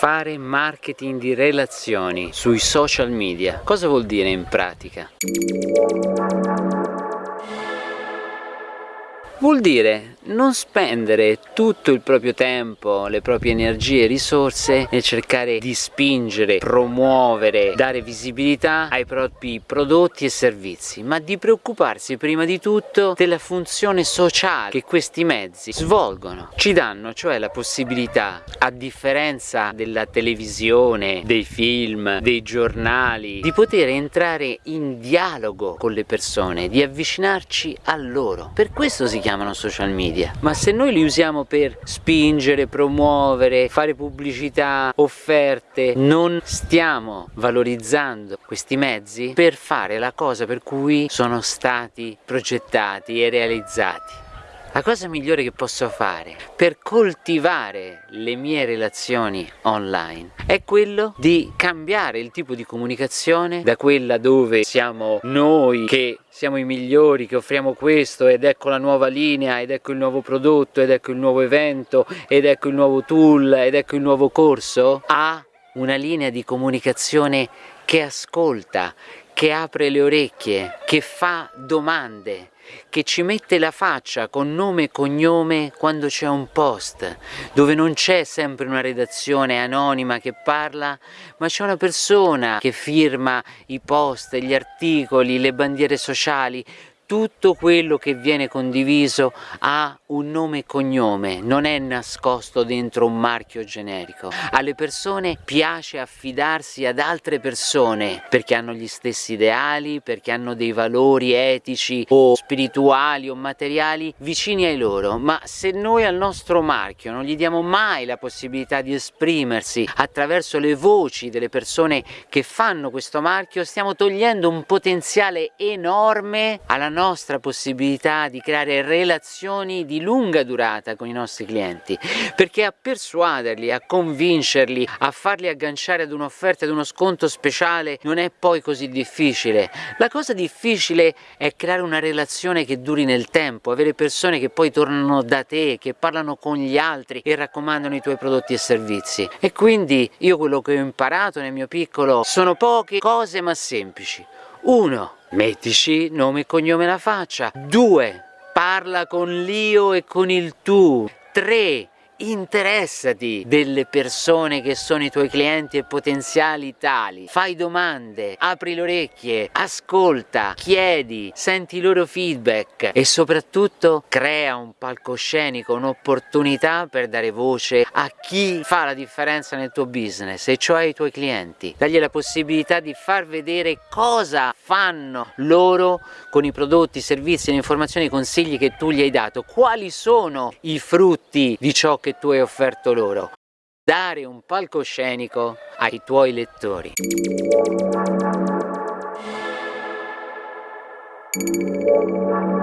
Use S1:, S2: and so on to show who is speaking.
S1: Fare marketing di relazioni sui social media. Cosa vuol dire in pratica? Vuol dire non spendere tutto il proprio tempo, le proprie energie e risorse nel cercare di spingere, promuovere, dare visibilità ai propri prodotti e servizi, ma di preoccuparsi prima di tutto della funzione sociale che questi mezzi svolgono. Ci danno cioè la possibilità, a differenza della televisione, dei film, dei giornali, di poter entrare in dialogo con le persone, di avvicinarci a loro. Per questo si chiamano social media. Ma se noi li usiamo per spingere, promuovere, fare pubblicità, offerte non stiamo valorizzando questi mezzi per fare la cosa per cui sono stati progettati e realizzati la cosa migliore che posso fare per coltivare le mie relazioni online è quello di cambiare il tipo di comunicazione da quella dove siamo noi che siamo i migliori, che offriamo questo ed ecco la nuova linea ed ecco il nuovo prodotto ed ecco il nuovo evento ed ecco il nuovo tool ed ecco il nuovo corso a una linea di comunicazione che ascolta, che apre le orecchie, che fa domande, che ci mette la faccia con nome e cognome quando c'è un post, dove non c'è sempre una redazione anonima che parla, ma c'è una persona che firma i post, gli articoli, le bandiere sociali, tutto quello che viene condiviso ha un nome e cognome, non è nascosto dentro un marchio generico. Alle persone piace affidarsi ad altre persone perché hanno gli stessi ideali, perché hanno dei valori etici o spirituali o materiali vicini ai loro, ma se noi al nostro marchio non gli diamo mai la possibilità di esprimersi attraverso le voci delle persone che fanno questo marchio, stiamo togliendo un potenziale enorme alla nostra nostra possibilità di creare relazioni di lunga durata con i nostri clienti perché a persuaderli, a convincerli, a farli agganciare ad un'offerta, ad uno sconto speciale non è poi così difficile. La cosa difficile è creare una relazione che duri nel tempo avere persone che poi tornano da te, che parlano con gli altri e raccomandano i tuoi prodotti e servizi. E quindi io quello che ho imparato nel mio piccolo sono poche cose ma semplici 1. Mettici nome e cognome alla faccia 2. Parla con l'io e con il tu 3 interessati delle persone che sono i tuoi clienti e potenziali tali. Fai domande, apri le orecchie ascolta, chiedi senti i loro feedback e soprattutto crea un palcoscenico un'opportunità per dare voce a chi fa la differenza nel tuo business e cioè i tuoi clienti. Dagli la possibilità di far vedere cosa fanno loro con i prodotti, i servizi, le informazioni, i consigli che tu gli hai dato. Quali sono i frutti di ciò che che tu hai offerto loro, dare un palcoscenico ai tuoi lettori. Thank you.